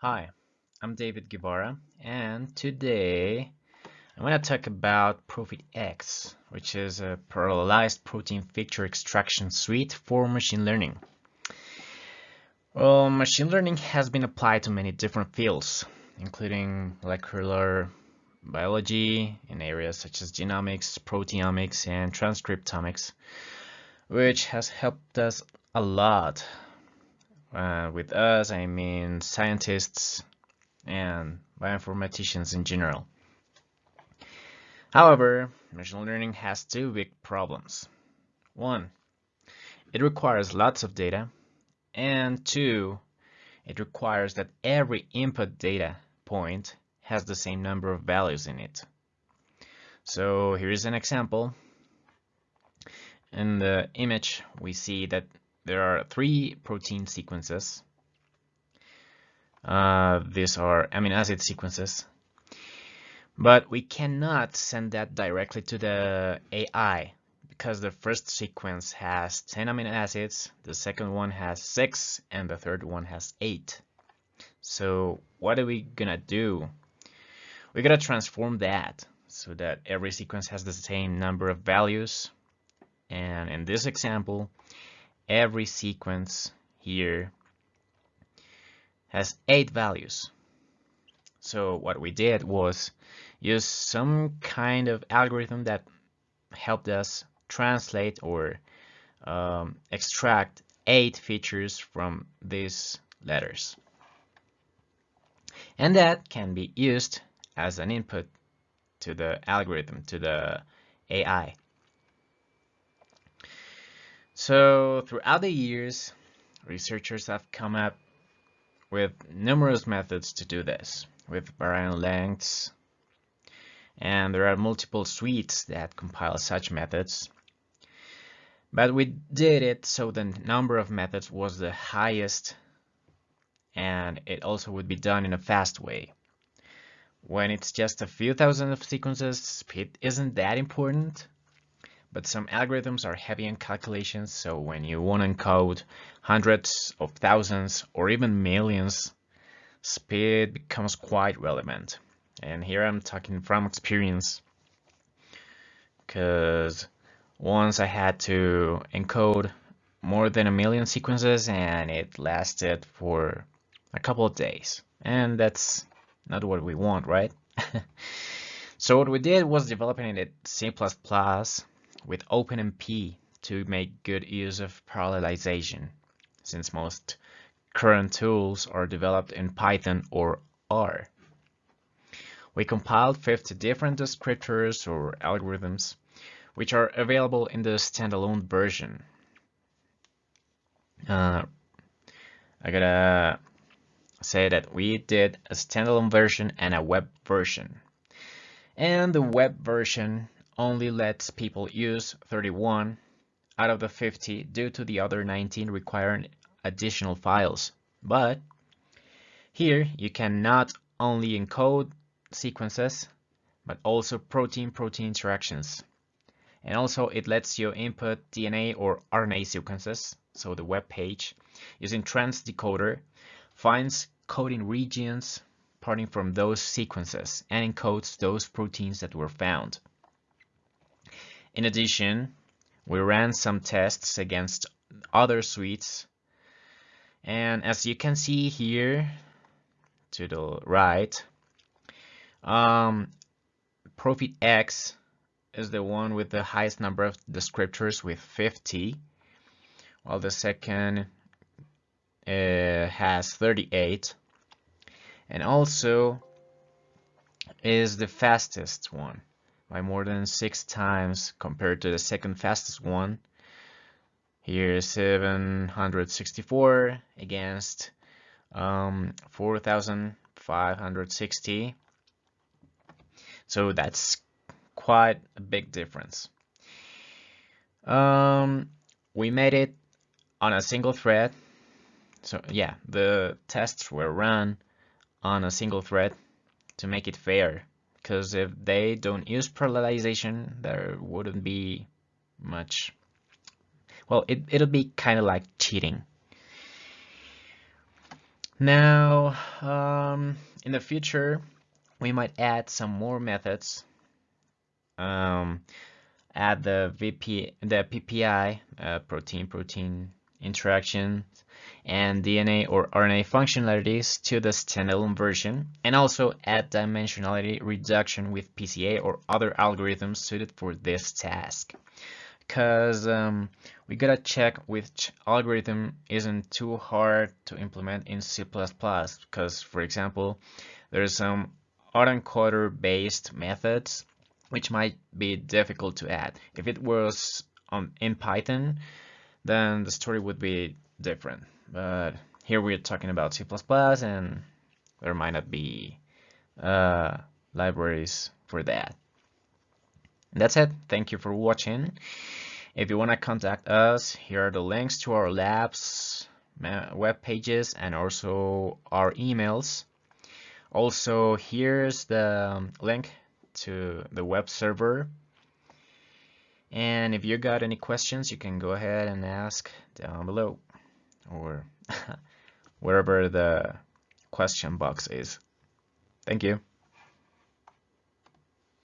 Hi, I'm David Guevara, and today I'm going to talk about ProFeatX, which is a parallelized protein feature extraction suite for machine learning. Well, machine learning has been applied to many different fields, including molecular biology in areas such as genomics, proteomics, and transcriptomics, which has helped us a lot uh, with us, I mean scientists and bioinformaticians in general. However, machine learning has two big problems. One, it requires lots of data, and two, it requires that every input data point has the same number of values in it. So here's an example. In the image, we see that there are three protein sequences. Uh, these are amino acid sequences. But we cannot send that directly to the AI because the first sequence has 10 amino acids, the second one has 6, and the third one has 8. So what are we gonna do? We're gonna transform that so that every sequence has the same number of values. And in this example, every sequence here has eight values. So what we did was use some kind of algorithm that helped us translate or um, extract eight features from these letters. And that can be used as an input to the algorithm, to the AI. So throughout the years, researchers have come up with numerous methods to do this, with varying lengths, and there are multiple suites that compile such methods. But we did it so the number of methods was the highest, and it also would be done in a fast way. When it's just a few thousand of sequences, speed isn't that important, but some algorithms are heavy in calculations, so when you want to encode hundreds of thousands or even millions, speed becomes quite relevant. And here I'm talking from experience, because once I had to encode more than a million sequences and it lasted for a couple of days. And that's not what we want, right? so what we did was developing it C++ with OpenMP to make good use of parallelization, since most current tools are developed in Python or R. We compiled 50 different descriptors or algorithms, which are available in the standalone version. Uh, I gotta say that we did a standalone version and a web version. And the web version only lets people use 31 out of the 50 due to the other 19 requiring additional files. But here you can not only encode sequences, but also protein-protein interactions. And also it lets you input DNA or RNA sequences, so the web page, using TransDecoder, finds coding regions parting from those sequences and encodes those proteins that were found. In addition, we ran some tests against other suites. And as you can see here to the right, um, ProFeatX is the one with the highest number of descriptors with 50, while the second uh, has 38, and also is the fastest one by more than six times compared to the second fastest one. Here 764 against um, 4,560. So that's quite a big difference. Um, we made it on a single thread. So yeah, the tests were run on a single thread to make it fair because if they don't use parallelization, there wouldn't be much. Well, it, it'll be kind of like cheating. Now, um, in the future, we might add some more methods. Um, add the VP, the PPI, uh, protein-protein interaction, and DNA or RNA functionalities to the standalone version, and also add dimensionality reduction with PCA or other algorithms suited for this task. Because um, we gotta check which algorithm isn't too hard to implement in C++. Because, for example, there's some autoencoder based methods which might be difficult to add. If it was in Python, then the story would be different. But here we're talking about C++ and there might not be uh, libraries for that. And that's it. Thank you for watching. If you want to contact us, here are the links to our labs, web pages, and also our emails. Also, here's the um, link to the web server. And if you got any questions, you can go ahead and ask down below or wherever the question box is. Thank you.